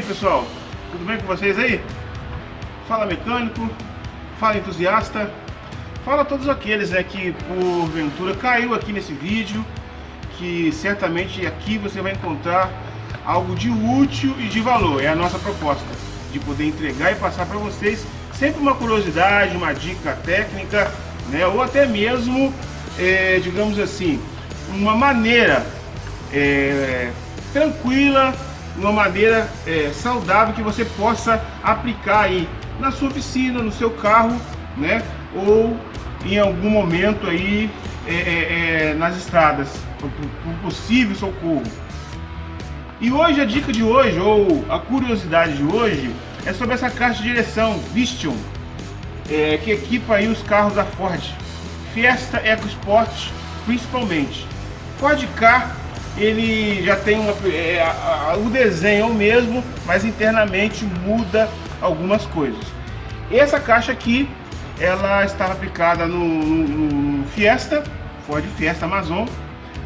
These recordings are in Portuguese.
pessoal? Tudo bem com vocês aí? Fala mecânico, fala entusiasta, fala todos aqueles né, que porventura caiu aqui nesse vídeo, que certamente aqui você vai encontrar algo de útil e de valor, é a nossa proposta, de poder entregar e passar para vocês sempre uma curiosidade, uma dica técnica, né, ou até mesmo, é, digamos assim, uma maneira é, tranquila uma maneira é, saudável que você possa aplicar aí na sua oficina, no seu carro, né? Ou em algum momento aí é, é, é nas estradas, por, possível socorro. E hoje a dica de hoje, ou a curiosidade de hoje, é sobre essa caixa de direção Vision, é, que equipa aí os carros da Ford, Fiesta EcoSport principalmente. Ford Car ele já tem uma, é, a, a, o desenho é o mesmo, mas internamente muda algumas coisas. Essa caixa aqui, ela estava aplicada no, no, no Fiesta, Ford Fiesta Amazon,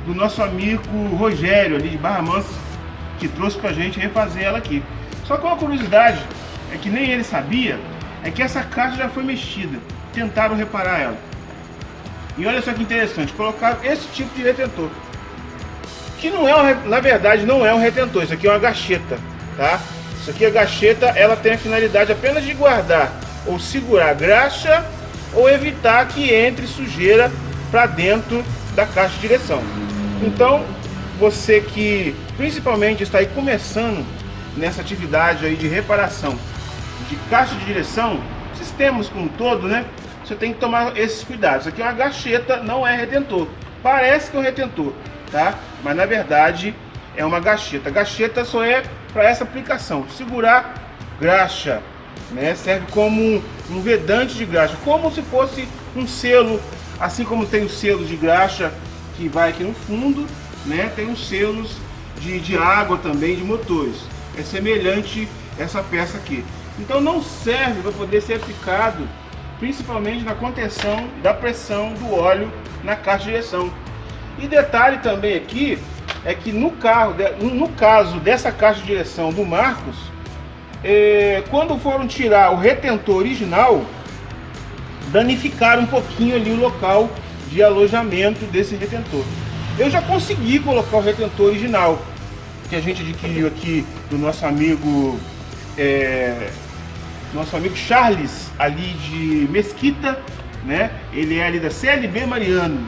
do nosso amigo Rogério ali de Barra Mansa, que trouxe pra gente refazer ela aqui. Só que uma curiosidade, é que nem ele sabia, é que essa caixa já foi mexida, tentaram reparar ela. E olha só que interessante, colocaram esse tipo de retentor que não é, um, na verdade, não é um retentor, isso aqui é uma gacheta, tá? Isso aqui, a gacheta, ela tem a finalidade apenas de guardar ou segurar graxa ou evitar que entre sujeira para dentro da caixa de direção. Então, você que principalmente está aí começando nessa atividade aí de reparação de caixa de direção, sistemas como um todo, né? Você tem que tomar esses cuidados. Isso aqui é uma gacheta, não é retentor. Parece que é um retentor, tá? Mas na verdade é uma gacheta. Gacheta só é para essa aplicação, segurar graxa, né? Serve como um, vedante de graxa, como se fosse um selo, assim como tem o selo de graxa que vai aqui no fundo, né? Tem os selos de, de água também de motores. É semelhante essa peça aqui. Então não serve para poder ser aplicado principalmente na contenção da pressão do óleo na caixa de direção. E detalhe também aqui, é que no carro, no caso dessa caixa de direção do Marcos, é, quando foram tirar o retentor original, danificaram um pouquinho ali o local de alojamento desse retentor. Eu já consegui colocar o retentor original, que a gente adquiriu aqui do nosso amigo, é, nosso amigo Charles, ali de Mesquita, né? Ele é ali da CLB Mariano.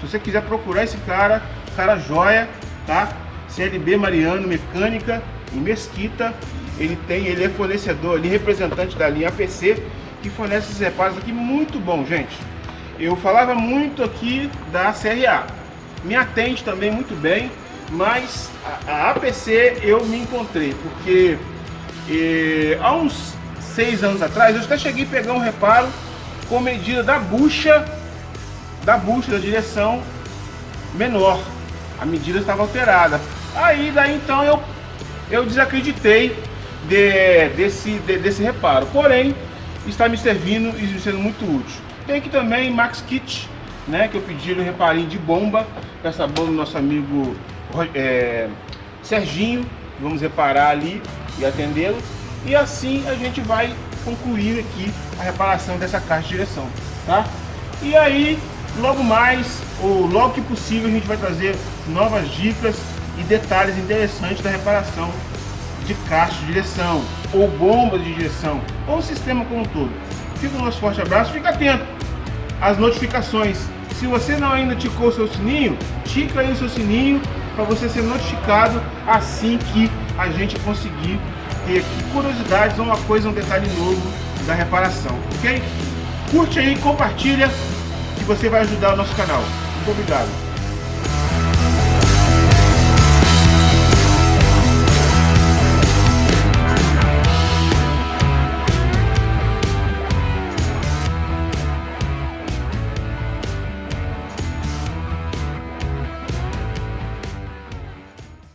Se você quiser procurar esse cara, cara joia, tá? CLB Mariano Mecânica, em Mesquita. Ele tem, ele é fornecedor, ele é representante da linha APC, que fornece esses reparos aqui muito bom, gente. Eu falava muito aqui da CRA. Me atende também muito bem, mas a, a APC eu me encontrei, porque eh, há uns seis anos atrás eu até cheguei a pegar um reparo com medida da bucha da bucha da direção menor. A medida estava alterada. Aí daí então eu, eu desacreditei de, desse, de, desse reparo. Porém, está me servindo e sendo muito útil. Tem aqui também Max Kit, né, que eu pedi no reparinho de bomba, essa bomba do nosso amigo é, Serginho. Vamos reparar ali e atendê-lo. E assim a gente vai concluir aqui a reparação dessa caixa de direção, tá? E aí Logo mais, ou logo que possível, a gente vai trazer novas dicas e detalhes interessantes da reparação de caixa de direção, ou bombas de direção, ou sistema como um todo. Fica o nosso forte abraço, fica atento às notificações. Se você não ainda ticou o seu sininho, tica aí o seu sininho para você ser notificado assim que a gente conseguir ter curiosidades ou uma coisa, um detalhe novo da reparação, ok? Curte aí, compartilha que você vai ajudar o nosso canal. Muito obrigado.